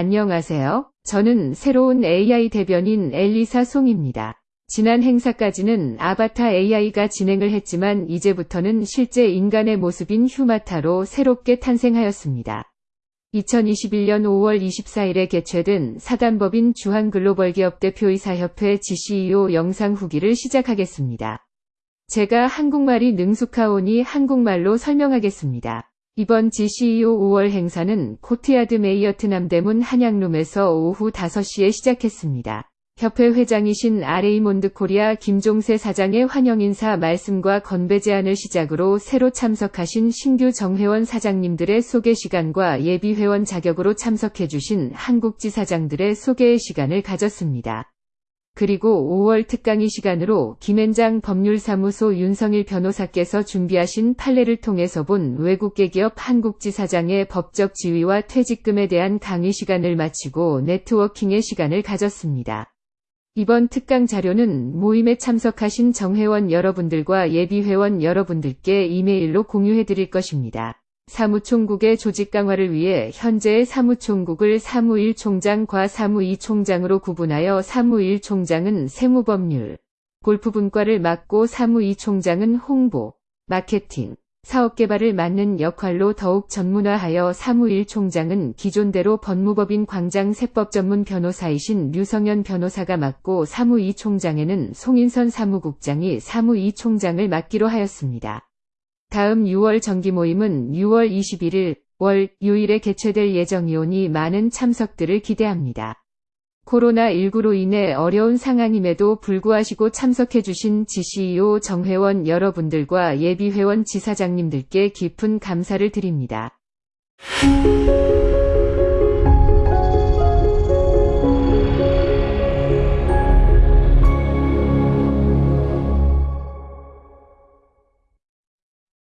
안녕하세요. 저는 새로운 AI 대변인 엘리사 송입니다. 지난 행사까지는 아바타 AI가 진행을 했지만 이제부터는 실제 인간의 모습인 휴마타로 새롭게 탄생하였습니다. 2021년 5월 24일에 개최된 사단법인 주한글로벌기업대표이사협회 GCEO 영상 후기를 시작하겠습니다. 제가 한국말이 능숙하오니 한국말로 설명하겠습니다. 이번 GCEO 5월 행사는 코트야드 메리어트 남대문 한양룸에서 오후 5시에 시작했습니다. 협회 회장이신 아레이몬드 코리아 김종세 사장의 환영 인사 말씀과 건배 제안을 시작으로 새로 참석하신 신규 정회원 사장님들의 소개 시간과 예비 회원 자격으로 참석해주신 한국지사장들의 소개의 시간을 가졌습니다. 그리고 5월 특강이 시간으로 김앤장 법률사무소 윤성일 변호사께서 준비하신 판례를 통해서 본 외국계 기업 한국지사장의 법적 지위와 퇴직금에 대한 강의 시간을 마치고 networking의 시간을 가졌습니다. 이번 특강 자료는 모임에 참석하신 정회원 여러분들과 예비회원 여러분들께 이메일로 공유해 드릴 것입니다. 사무총국의 조직 강화를 위해 현재의 사무총국을 사무1 총장과 사무2 총장으로 구분하여 사무1 총장은 세무법률, 골프 분과를 맡고 사무2 총장은 홍보, 마케팅, 사업개발을 맡는 역할로 더욱 전문화하여 사무1 총장은 기존대로 법무법인 광장 세법 전문 변호사이신 류성현 변호사가 맡고 사무2 총장에는 송인선 사무국장이 사무2 총장을 맡기로 하였습니다. 다음 6월 정기 모임은 6월 21일 월 요일에 개최될 예정이오니 많은 참석들을 기대합니다. 코로나19로 인해 어려운 상황임에도 불구하시고 참석해주신 GCEO 정회원 여러분들과 예비회원 지사장님들께 깊은 감사를 드립니다.